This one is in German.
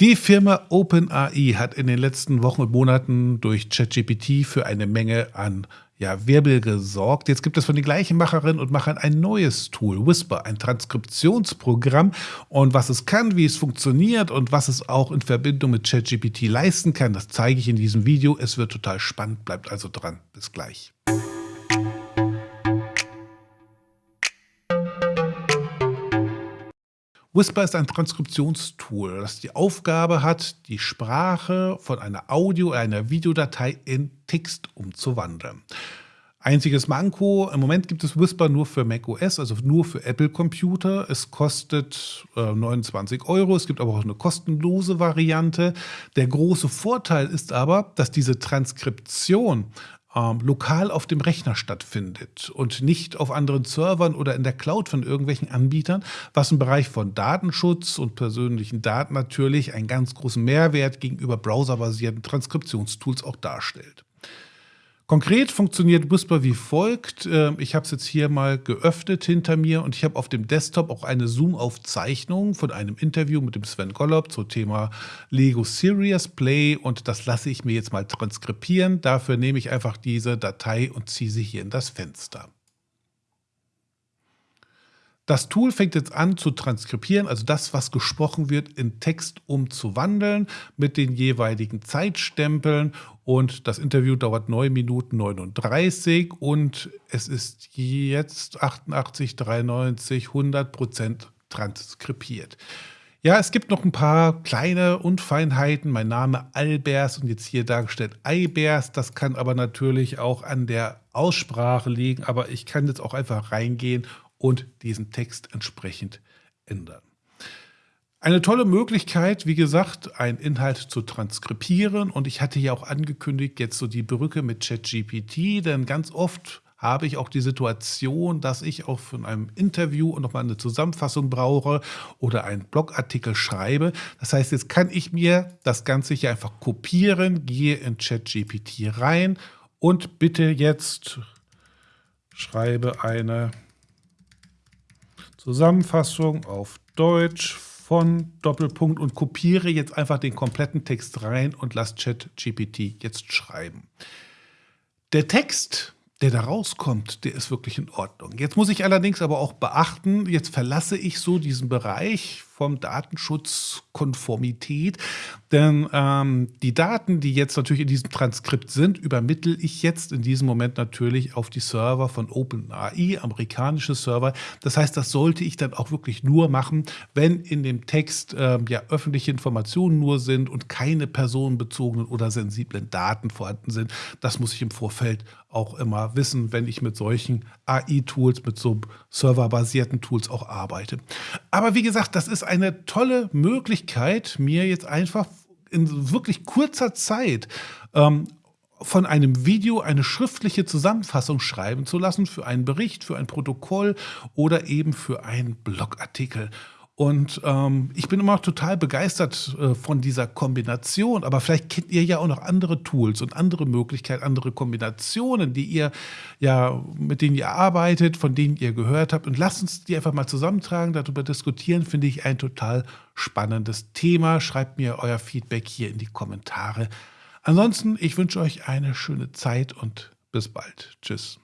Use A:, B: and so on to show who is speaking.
A: Die Firma OpenAI hat in den letzten Wochen und Monaten durch ChatGPT für eine Menge an ja, Wirbel gesorgt. Jetzt gibt es von den gleichen Macherinnen und Machern ein neues Tool, Whisper, ein Transkriptionsprogramm. Und was es kann, wie es funktioniert und was es auch in Verbindung mit ChatGPT leisten kann, das zeige ich in diesem Video. Es wird total spannend, bleibt also dran. Bis gleich. Whisper ist ein Transkriptionstool, das die Aufgabe hat, die Sprache von einer Audio- oder einer Videodatei in Text umzuwandeln. Einziges Manko, im Moment gibt es Whisper nur für macOS, also nur für Apple-Computer. Es kostet äh, 29 Euro, es gibt aber auch eine kostenlose Variante. Der große Vorteil ist aber, dass diese Transkription ähm, lokal auf dem Rechner stattfindet und nicht auf anderen Servern oder in der Cloud von irgendwelchen Anbietern, was im Bereich von Datenschutz und persönlichen Daten natürlich einen ganz großen Mehrwert gegenüber browserbasierten Transkriptionstools auch darstellt. Konkret funktioniert Whisper wie folgt. Ähm, ich habe es jetzt hier mal geöffnet hinter mir und ich habe auf dem Desktop auch eine Zoom-Aufzeichnung von einem Interview mit dem Sven Gollob zum Thema Lego Serious Play und das lasse ich mir jetzt mal transkribieren. Dafür nehme ich einfach diese Datei und ziehe sie hier in das Fenster. Das Tool fängt jetzt an zu transkribieren, also das, was gesprochen wird, in Text umzuwandeln mit den jeweiligen Zeitstempeln. Und das Interview dauert 9 Minuten 39 und es ist jetzt 88, 93, 100 Prozent transkribiert. Ja, es gibt noch ein paar kleine Unfeinheiten. Mein Name Albers und jetzt hier dargestellt Eibers. Das kann aber natürlich auch an der Aussprache liegen. Aber ich kann jetzt auch einfach reingehen und diesen Text entsprechend ändern. Eine tolle Möglichkeit, wie gesagt, einen Inhalt zu transkribieren. Und ich hatte ja auch angekündigt, jetzt so die Brücke mit ChatGPT, denn ganz oft habe ich auch die Situation, dass ich auch von einem Interview nochmal eine Zusammenfassung brauche oder einen Blogartikel schreibe. Das heißt, jetzt kann ich mir das Ganze hier einfach kopieren, gehe in ChatGPT rein und bitte jetzt schreibe eine Zusammenfassung auf Deutsch von Doppelpunkt und kopiere jetzt einfach den kompletten Text rein und lasse ChatGPT jetzt schreiben. Der Text der da rauskommt, der ist wirklich in Ordnung. Jetzt muss ich allerdings aber auch beachten, jetzt verlasse ich so diesen Bereich vom Datenschutzkonformität, denn ähm, die Daten, die jetzt natürlich in diesem Transkript sind, übermittle ich jetzt in diesem Moment natürlich auf die Server von OpenAI, amerikanische Server. Das heißt, das sollte ich dann auch wirklich nur machen, wenn in dem Text ähm, ja öffentliche Informationen nur sind und keine personenbezogenen oder sensiblen Daten vorhanden sind. Das muss ich im Vorfeld auch immer wissen, wenn ich mit solchen AI-Tools, mit so serverbasierten Tools auch arbeite. Aber wie gesagt, das ist eine tolle Möglichkeit, mir jetzt einfach in wirklich kurzer Zeit ähm, von einem Video eine schriftliche Zusammenfassung schreiben zu lassen für einen Bericht, für ein Protokoll oder eben für einen Blogartikel. Und ähm, ich bin immer total begeistert äh, von dieser Kombination. Aber vielleicht kennt ihr ja auch noch andere Tools und andere Möglichkeiten, andere Kombinationen, die ihr ja, mit denen ihr arbeitet, von denen ihr gehört habt. Und lasst uns die einfach mal zusammentragen, darüber diskutieren, finde ich ein total spannendes Thema. Schreibt mir euer Feedback hier in die Kommentare. Ansonsten, ich wünsche euch eine schöne Zeit und bis bald. Tschüss.